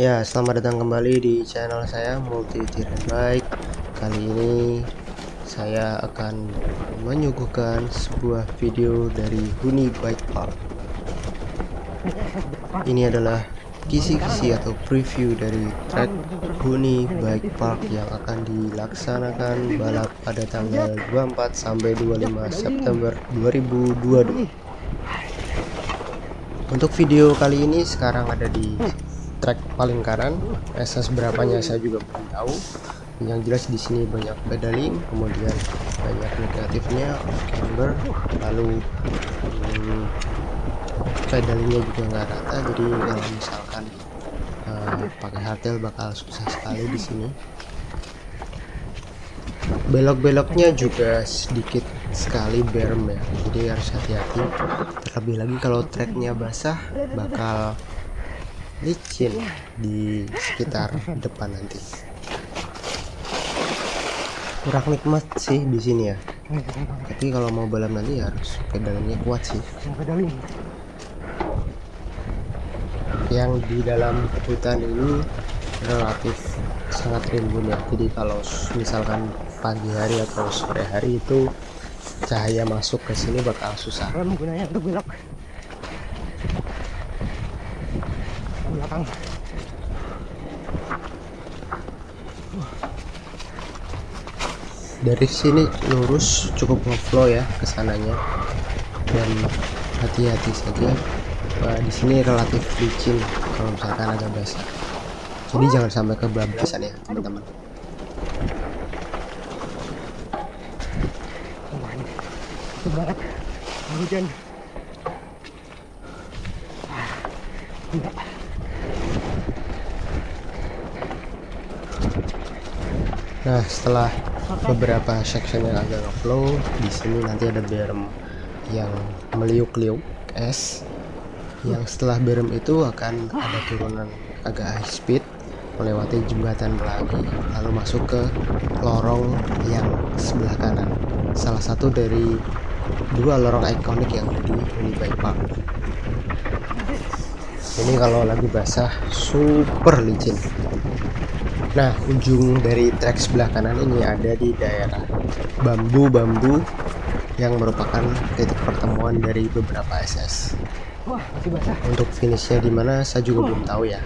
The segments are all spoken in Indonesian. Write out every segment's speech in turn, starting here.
Ya, selamat datang kembali di channel saya Multi Tiran Bike. Kali ini saya akan menyuguhkan sebuah video dari Huni Bike Park. Ini adalah kisi-kisi atau preview dari track Huni Bike Park yang akan dilaksanakan balap pada tanggal 24 sampai 25 September 2022. Untuk video kali ini sekarang ada di track paling kanan SS berapanya saya juga belum tahu. Yang jelas di sini banyak pedaling kemudian banyak negatifnya camber lalu hmm, pedalingnya juga nggak rata jadi kalau misalkan uh, pakai hardtail bakal susah sekali di sini. Belok-beloknya juga sedikit sekali berm ya jadi harus hati-hati. Terlebih lagi kalau treknya basah bakal licin di sekitar depan nanti. Kurang nikmat sih di sini ya. Tapi kalau mau balap nanti harus pedalnya kuat sih. Yang di dalam hutan ini relatif sangat rimbun ya. Jadi kalau misalkan pagi hari atau sore hari itu cahaya masuk ke sini bakal susah. Menggunanya untuk belok dari sini lurus cukup ngeflow ya ke sananya dan hati-hati saja. Wah, di sini relatif licin kalau misalkan agak basah jadi jangan sampai kebablasan ya teman-teman. Banget. Hujan. Enggak. Nah, setelah beberapa section yang agak flow, di sini nanti ada berm yang meliuk-liuk es. Yang setelah berm itu akan ada turunan agak high speed melewati jembatan lagi lalu masuk ke lorong yang sebelah kanan. Salah satu dari dua lorong ikonik yang ada di Unibike Park. Ini kalau lagi basah super licin. Nah, ujung dari trek sebelah kanan ini ada di daerah bambu-bambu yang merupakan titik pertemuan dari beberapa SS. Wah, masih basah. Untuk finishnya di mana saya juga belum tahu ya.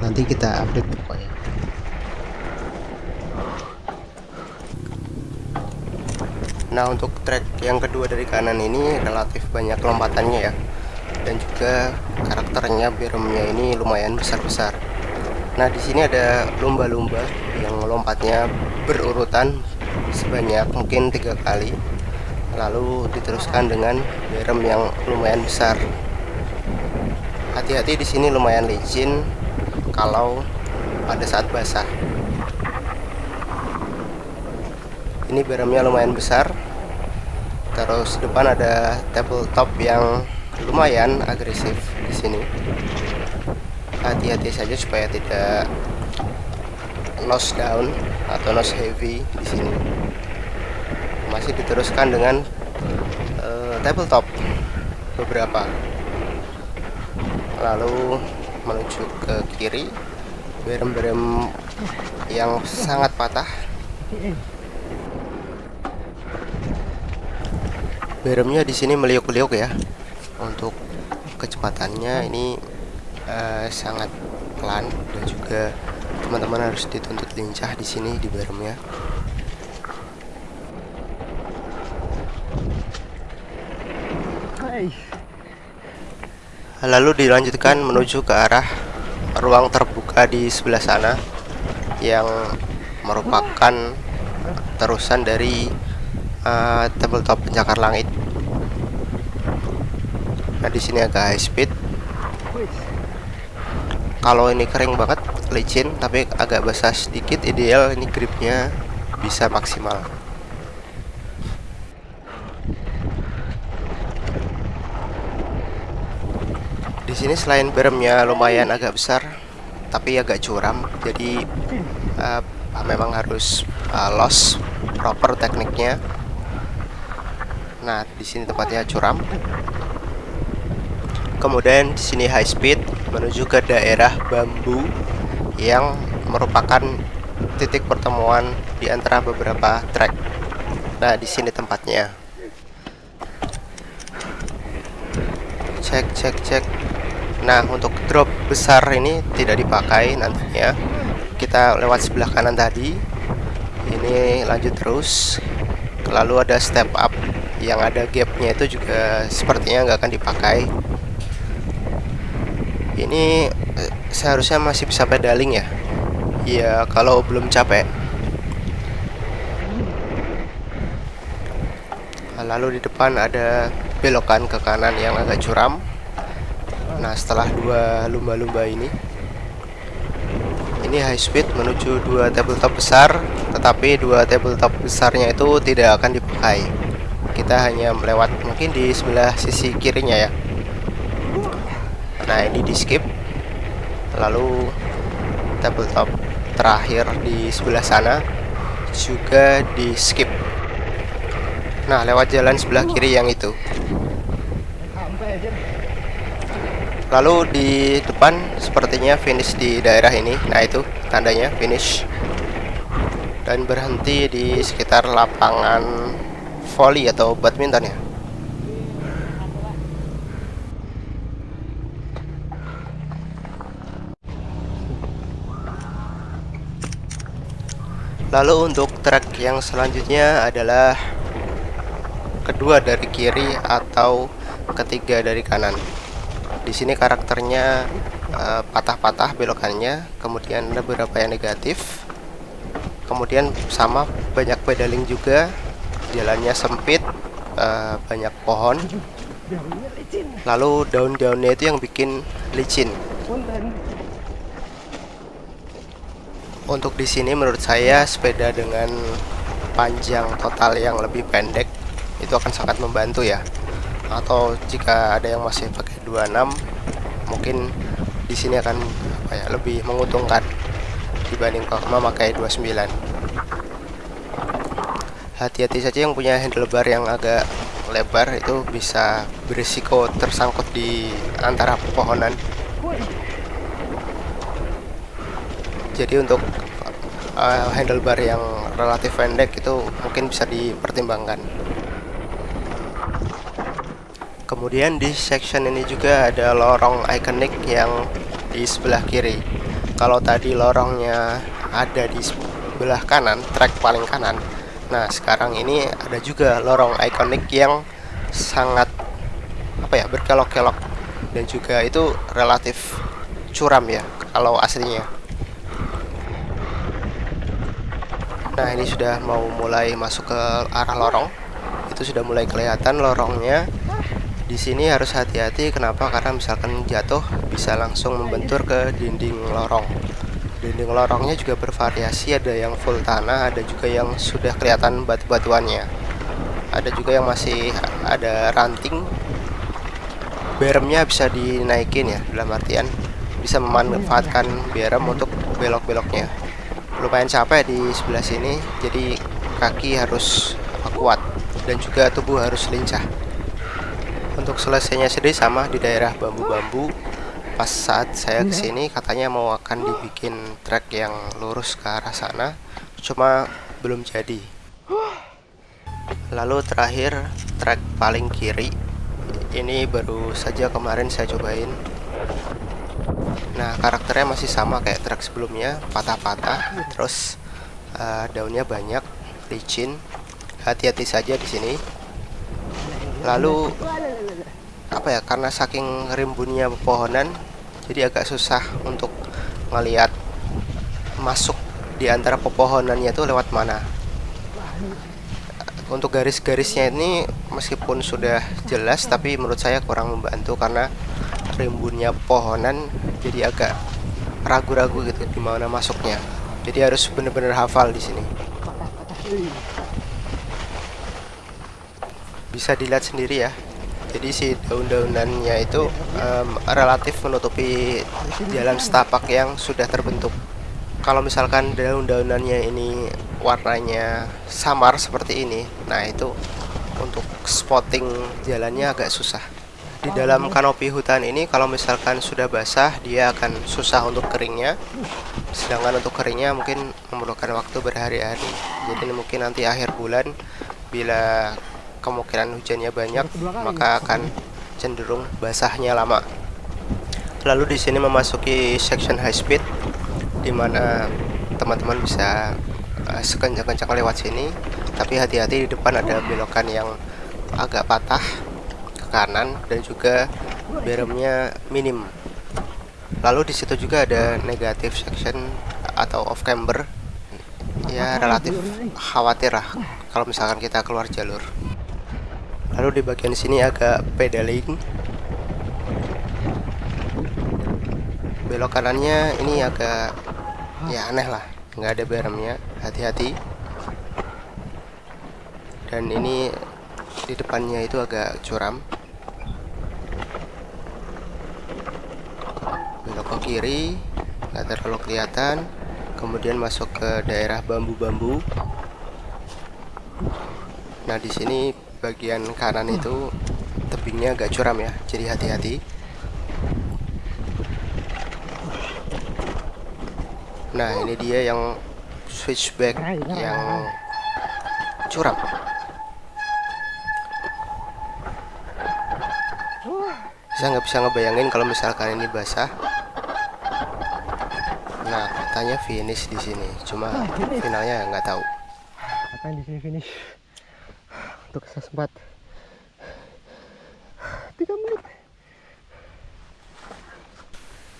Nanti kita update pokoknya. Nah, untuk trek yang kedua dari kanan ini relatif banyak lompatannya ya. Dan juga karakternya beremnya ini lumayan besar-besar Nah, di sini ada lumba-lumba yang lompatnya berurutan sebanyak mungkin tiga kali, lalu diteruskan dengan berem yang lumayan besar. Hati-hati di sini lumayan licin kalau pada saat basah. Ini beremnya lumayan besar. Terus depan ada tabletop yang lumayan agresif di sini hati-hati saja supaya tidak nose down atau nose heavy di sini. Masih diteruskan dengan uh, tabletop beberapa. Lalu menuju ke kiri berem-berem yang sangat patah. Beremnya di sini meliuk-liuk ya untuk kecepatannya. Ini uh, sangat pelan dan juga teman-teman harus dituntut lincah di sini di baremnya. Lalu dilanjutkan menuju ke arah ruang terbuka di sebelah sana yang merupakan terusan dari uh, tabletop pencakar langit. Nah di sini agak high speed kalau ini kering banget licin tapi agak basah sedikit ideal ini gripnya bisa maksimal. Di sini selain beremnya lumayan agak besar tapi agak curam jadi uh, memang harus uh, loss proper tekniknya. Nah di sini tempatnya curam kemudian di sini high speed menuju ke daerah bambu yang merupakan titik pertemuan di antara beberapa track. Nah, di sini tempatnya. Cek, cek, cek. Nah, untuk drop besar ini tidak dipakai nantinya. Kita lewat sebelah kanan tadi. Ini lanjut terus. Lalu ada step up yang ada gapnya itu juga sepertinya nggak akan dipakai ini eh, seharusnya masih bisa pedaling ya? Ya kalau belum capek. Lalu di depan ada belokan ke kanan yang agak curam. Nah setelah dua lumba-lumba ini ini high speed menuju dua tabletop besar tetapi dua tabletop besarnya itu tidak akan dipakai. Kita hanya melewat mungkin di sebelah sisi kirinya ya nah ini di skip. Lalu tabletop terakhir di sebelah sana juga di skip. Nah lewat jalan sebelah kiri yang itu. Lalu di depan sepertinya finish di daerah ini. Nah itu tandanya finish. Dan berhenti di sekitar lapangan volley atau badminton ya Lalu untuk track yang selanjutnya adalah kedua dari kiri atau ketiga dari kanan. Di sini karakternya eh, patah-patah uh, belokannya, kemudian ada beberapa yang negatif. Kemudian sama banyak pedaling juga, jalannya sempit, uh, banyak pohon. Lalu daun-daunnya itu yang bikin licin untuk di sini menurut saya sepeda dengan panjang total yang lebih pendek itu akan sangat membantu ya. Atau jika ada yang masih pakai 26 mungkin di sini akan apa ya lebih menguntungkan dibanding memakai 29 hati-hati saja yang punya handlebar yang agak lebar itu bisa berisiko tersangkut di antara pepohonan jadi untuk uh, handlebar yang relatif pendek itu mungkin bisa dipertimbangkan. Kemudian di section ini juga ada lorong ikonik yang di sebelah kiri. Kalau tadi lorongnya ada di sebelah kanan track paling kanan nah sekarang ini ada juga lorong ikonik yang sangat apa ya berkelok-kelok. Dan juga itu relatif curam ya kalau aslinya Nah ini sudah mau mulai masuk ke arah lorong. Itu sudah mulai kelihatan lorongnya. Di sini harus hati-hati. Kenapa? Karena misalkan jatuh bisa langsung membentur ke dinding lorong. Dinding lorongnya juga bervariasi. Ada yang full tanah ada juga yang sudah kelihatan batu-batuannya. Ada juga yang masih ada ranting. Beremnya bisa dinaikin ya dalam artian bisa memanfaatkan berem untuk belok-beloknya lumayan capek di sebelah sini jadi kaki harus kuat dan juga tubuh harus lincah. Untuk selesainya sendiri sama di daerah bambu-bambu pas saat saya ke sini katanya mau akan dibikin trek yang lurus ke arah sana cuma belum jadi. Lalu terakhir trek paling kiri ini baru saja kemarin saya cobain Nah karakternya masih sama kayak track sebelumnya patah-patah terus uh, daunnya banyak licin. Hati-hati saja di sini. Lalu apa ya karena saking rimbunnya pepohonan jadi agak susah untuk ngelihat masuk di antara pepohonannya itu lewat mana. Untuk garis-garisnya ini meskipun sudah jelas tapi menurut saya kurang membantu karena rimbunnya pohonan jadi agak ragu-ragu gitu di mana masuknya. Jadi harus benar-benar hafal di sini. Bisa dilihat sendiri ya. Jadi si daun-daunannya itu um, relatif menutupi jalan setapak yang sudah terbentuk. Kalau misalkan daun-daunannya ini warnanya samar seperti ini nah itu untuk spotting jalannya agak susah di dalam kanopi hutan ini kalau misalkan sudah basah dia akan susah untuk keringnya. Sedangkan untuk keringnya mungkin memerlukan waktu berhari-hari. Jadi mungkin nanti akhir bulan bila kemungkinan hujannya banyak maka akan cenderung basahnya lama. Lalu di sini memasuki section high speed di mana teman-teman bisa uh, sekencang-kencang lewat sini. Tapi hati-hati di depan ada belokan yang agak patah kanan dan juga beremnya minim. Lalu di situ juga ada negatif section atau off camber. Ya relatif khawatir lah kalau misalkan kita keluar jalur. Lalu di bagian sini agak pedaling. Belok kanannya ini agak ya aneh lah. Nggak ada beremnya hati-hati. Dan ini di depannya itu agak curam belok ke kiri nggak terlalu kelihatan kemudian masuk ke daerah bambu-bambu. Nah di sini bagian kanan itu tebingnya agak curam ya jadi hati-hati. Nah ini dia yang switchback yang curam. Saya nggak bisa ngebayangin kalau misalkan ini basah nah katanya finish di sini cuma finalnya nggak tahu. Katanya di sini finish? Untuk sempat 3 menit.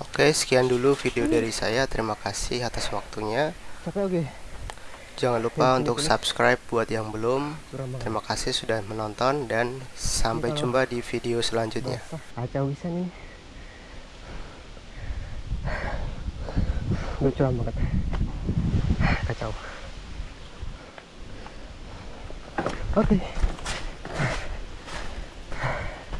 Oke sekian dulu video dari saya. Terima kasih atas waktunya. Jangan lupa untuk subscribe buat yang belum. Terima kasih sudah menonton dan sampai jumpa di video selanjutnya. Kacau bisa nih. Lucu banget. Kacau. Oke. Okay.